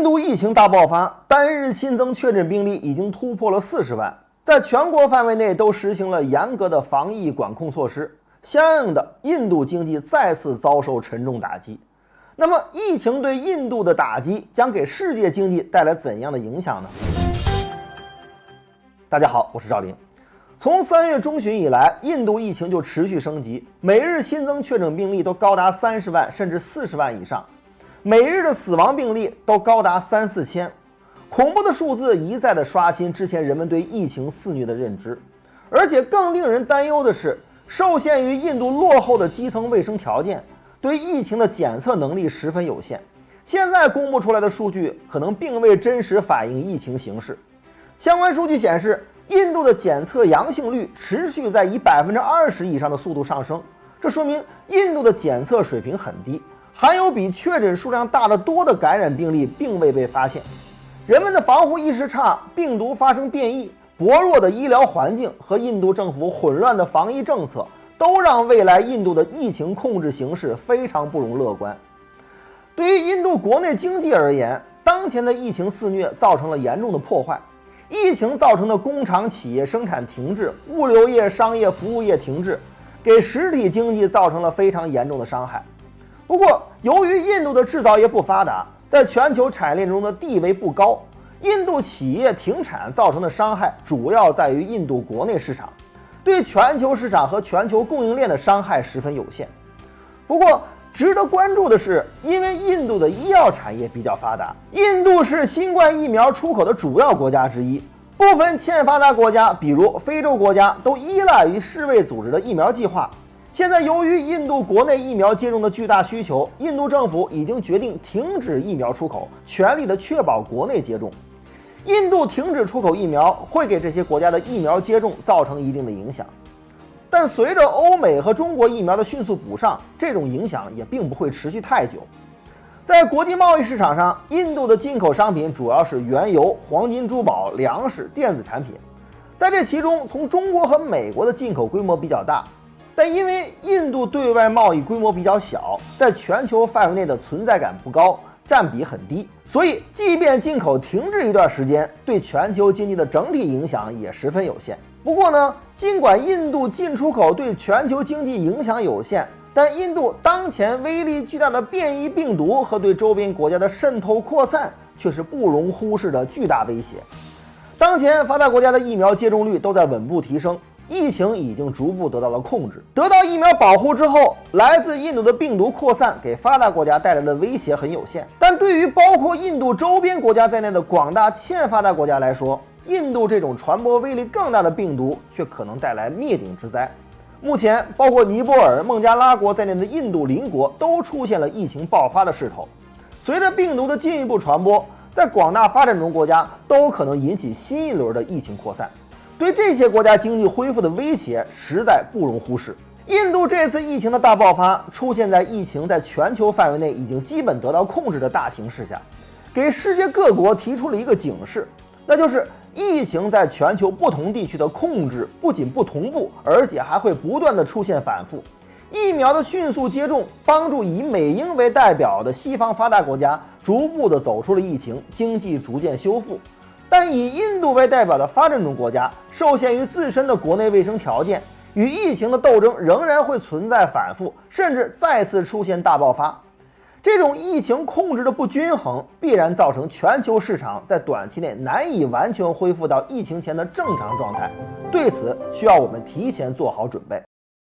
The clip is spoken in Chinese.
印度疫情大爆发，单日新增确诊病例已经突破了四十万，在全国范围内都实行了严格的防疫管控措施，相应的，印度经济再次遭受沉重打击。那么，疫情对印度的打击将给世界经济带来怎样的影响呢？大家好，我是赵林。从三月中旬以来，印度疫情就持续升级，每日新增确诊病例都高达三十万甚至四十万以上。每日的死亡病例都高达三四千，恐怖的数字一再的刷新之前人们对疫情肆虐的认知，而且更令人担忧的是，受限于印度落后的基层卫生条件，对疫情的检测能力十分有限。现在公布出来的数据可能并未真实反映疫情形势。相关数据显示，印度的检测阳性率持续在以百分之二十以上的速度上升，这说明印度的检测水平很低。还有比确诊数量大得多的感染病例并未被发现，人们的防护意识差，病毒发生变异，薄弱的医疗环境和印度政府混乱的防疫政策，都让未来印度的疫情控制形势非常不容乐观。对于印度国内经济而言，当前的疫情肆虐造成了严重的破坏，疫情造成的工厂企业生产停滞，物流业、商业服务业停滞，给实体经济造成了非常严重的伤害。不过，由于印度的制造业不发达，在全球产业链中的地位不高，印度企业停产造成的伤害主要在于印度国内市场，对全球市场和全球供应链的伤害十分有限。不过，值得关注的是，因为印度的医药产业比较发达，印度是新冠疫苗出口的主要国家之一，部分欠发达国家，比如非洲国家，都依赖于世卫组织的疫苗计划。现在，由于印度国内疫苗接种的巨大需求，印度政府已经决定停止疫苗出口，全力的确保国内接种。印度停止出口疫苗，会给这些国家的疫苗接种造成一定的影响。但随着欧美和中国疫苗的迅速补上，这种影响也并不会持续太久。在国际贸易市场上，印度的进口商品主要是原油、黄金、珠宝、粮食、电子产品。在这其中，从中国和美国的进口规模比较大。但因为印度对外贸易规模比较小，在全球范围内的存在感不高，占比很低，所以即便进口停滞一段时间，对全球经济的整体影响也十分有限。不过呢，尽管印度进出口对全球经济影响有限，但印度当前威力巨大的变异病毒和对周边国家的渗透扩散却是不容忽视的巨大威胁。当前发达国家的疫苗接种率都在稳步提升。疫情已经逐步得到了控制。得到疫苗保护之后，来自印度的病毒扩散给发达国家带来的威胁很有限。但对于包括印度周边国家在内的广大欠发达国家来说，印度这种传播威力更大的病毒却可能带来灭顶之灾。目前，包括尼泊尔、孟加拉国在内的印度邻国都出现了疫情爆发的势头。随着病毒的进一步传播，在广大发展中国家都可能引起新一轮的疫情扩散。对这些国家经济恢复的威胁实在不容忽视。印度这次疫情的大爆发出现在疫情在全球范围内已经基本得到控制的大形势下，给世界各国提出了一个警示，那就是疫情在全球不同地区的控制不仅不同步，而且还会不断的出现反复。疫苗的迅速接种，帮助以美英为代表的西方发达国家逐步的走出了疫情，经济逐渐修复。但以印度为代表的发展中国家，受限于自身的国内卫生条件，与疫情的斗争仍然会存在反复，甚至再次出现大爆发。这种疫情控制的不均衡，必然造成全球市场在短期内难以完全恢复到疫情前的正常状态。对此，需要我们提前做好准备。